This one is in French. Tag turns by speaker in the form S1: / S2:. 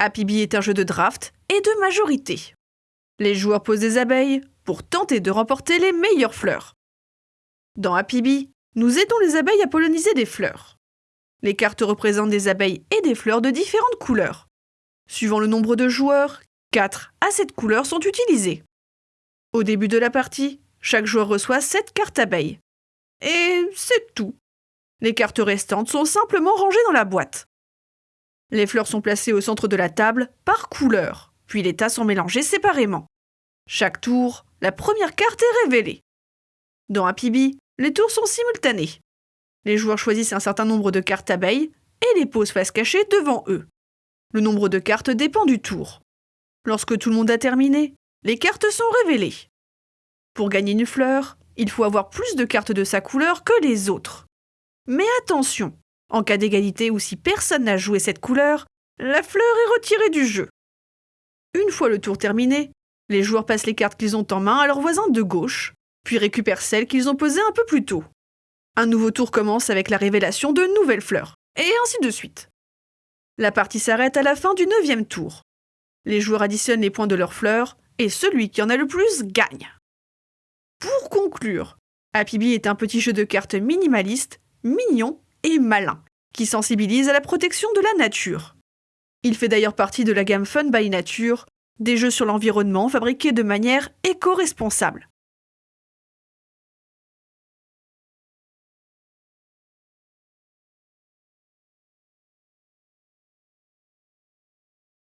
S1: Happy Bee est un jeu de draft et de majorité. Les joueurs posent des abeilles pour tenter de remporter les meilleures fleurs. Dans Happy Bee, nous aidons les abeilles à polliniser des fleurs. Les cartes représentent des abeilles et des fleurs de différentes couleurs. Suivant le nombre de joueurs, 4 à 7 couleurs sont utilisées. Au début de la partie, chaque joueur reçoit 7 cartes abeilles. Et c'est tout. Les cartes restantes sont simplement rangées dans la boîte. Les fleurs sont placées au centre de la table par couleur, puis les tas sont mélangés séparément. Chaque tour, la première carte est révélée. Dans Happy Bee, les tours sont simultanés. Les joueurs choisissent un certain nombre de cartes abeilles et les posent face cachée devant eux. Le nombre de cartes dépend du tour. Lorsque tout le monde a terminé, les cartes sont révélées. Pour gagner une fleur, il faut avoir plus de cartes de sa couleur que les autres. Mais attention, en cas d'égalité ou si personne n'a joué cette couleur, la fleur est retirée du jeu. Une fois le tour terminé, les joueurs passent les cartes qu'ils ont en main à leurs voisins de gauche, puis récupèrent celles qu'ils ont posées un peu plus tôt. Un nouveau tour commence avec la révélation de nouvelles fleurs, et ainsi de suite. La partie s'arrête à la fin du neuvième tour. Les joueurs additionnent les points de leurs fleurs, et celui qui en a le plus gagne. Pour conclure, Happy Bee est un petit jeu de cartes minimaliste, mignon et malin, qui sensibilise à la protection de la nature. Il fait d'ailleurs partie de la gamme Fun by Nature, des jeux sur l'environnement fabriqués de manière éco-responsable.